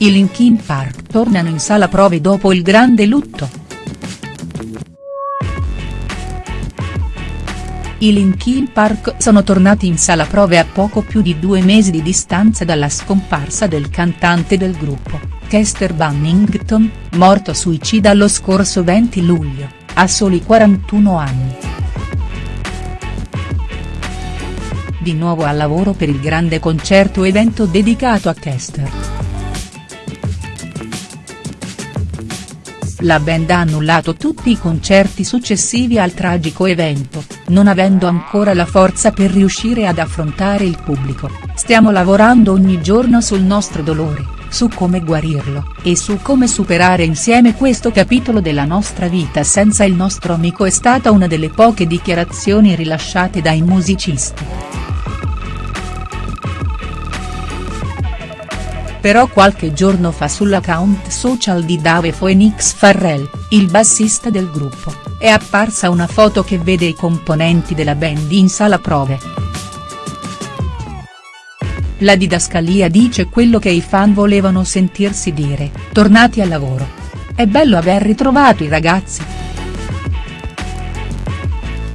I Linkin Park tornano in sala prove dopo il grande lutto. I Linkin Park sono tornati in sala prove a poco più di due mesi di distanza dalla scomparsa del cantante del gruppo, Chester Bennington, morto suicida lo scorso 20 luglio, a soli 41 anni. Di nuovo al lavoro per il grande concerto evento dedicato a Chester. La band ha annullato tutti i concerti successivi al tragico evento, non avendo ancora la forza per riuscire ad affrontare il pubblico, stiamo lavorando ogni giorno sul nostro dolore, su come guarirlo, e su come superare insieme questo capitolo della nostra vita senza il nostro amico è stata una delle poche dichiarazioni rilasciate dai musicisti. Però qualche giorno fa sull'account social di Dave Phoenix Farrell, il bassista del gruppo, è apparsa una foto che vede i componenti della band in sala prove. La didascalia dice quello che i fan volevano sentirsi dire, tornati al lavoro. È bello aver ritrovato i ragazzi.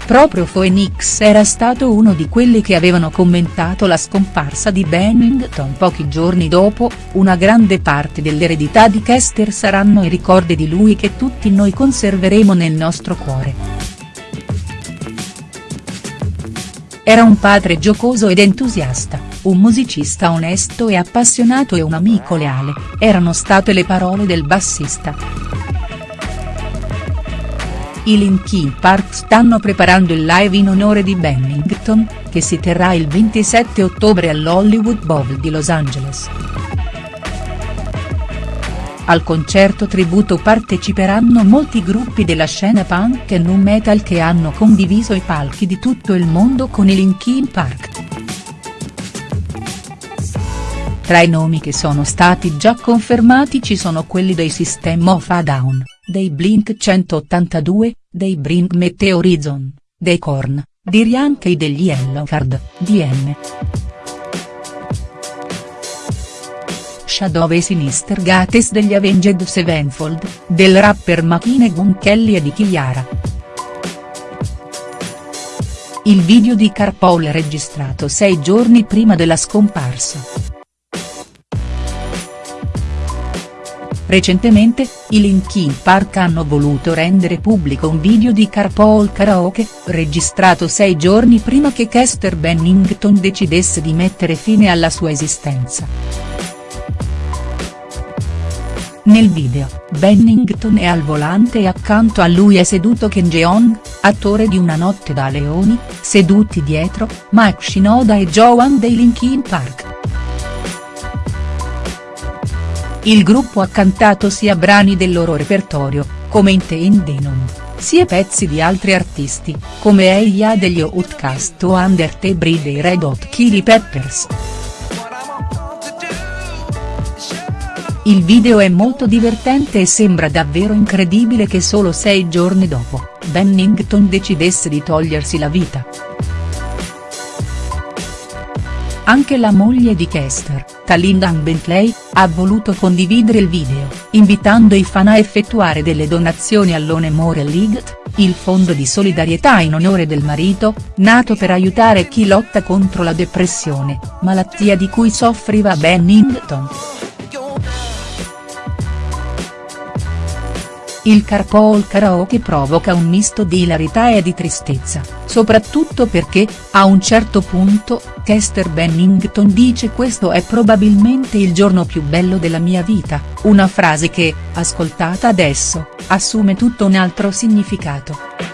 Proprio Phoenix era stato uno di quelli che avevano commentato la scomparsa di Bennington pochi giorni dopo, una grande parte dell'eredità di Kester saranno i ricordi di lui che tutti noi conserveremo nel nostro cuore. Era un padre giocoso ed entusiasta, un musicista onesto e appassionato e un amico leale, erano state le parole del bassista. I Linkin Park stanno preparando il live in onore di Bennington, che si terrà il 27 ottobre all'Hollywood Bowl di Los Angeles. Al concerto tributo parteciperanno molti gruppi della scena punk e nu metal che hanno condiviso i palchi di tutto il mondo con i Linkin Park. Tra i nomi che sono stati già confermati ci sono quelli dei System of a Down dei Blink 182, dei Bring Me Horizon, dei Korn, di Rianche degli Yellowcard, DM. Shadow e Sinister Gates degli Avenged Sevenfold, del rapper Machine Gun Kelly e di Chiara. Il video di Carpool registrato sei giorni prima della scomparsa. Recentemente, i Linkin Park hanno voluto rendere pubblico un video di Carpool Karaoke, registrato sei giorni prima che Chester Bennington decidesse di mettere fine alla sua esistenza. Nel video, Bennington è al volante e accanto a lui è seduto Ken Jeong, attore di Una notte da leoni, seduti dietro, Mike Shinoda e Joan dei Linkin Park. Il gruppo ha cantato sia brani del loro repertorio, come in The Indenum, sia pezzi di altri artisti, come Eia degli Outcast o Under the Bridge dei Red Hot Chili Peppers. Il video è molto divertente e sembra davvero incredibile che solo sei giorni dopo, Bennington decidesse di togliersi la vita. Anche la moglie di Kester, Talindan Bentley, ha voluto condividere il video, invitando i fan a effettuare delle donazioni all'One More League, il fondo di solidarietà in onore del marito, nato per aiutare chi lotta contro la depressione, malattia di cui soffriva Bennington. Il carpool karaoke provoca un misto di ilarità e di tristezza, soprattutto perché, a un certo punto, Chester Bennington dice questo è probabilmente il giorno più bello della mia vita, una frase che, ascoltata adesso, assume tutto un altro significato.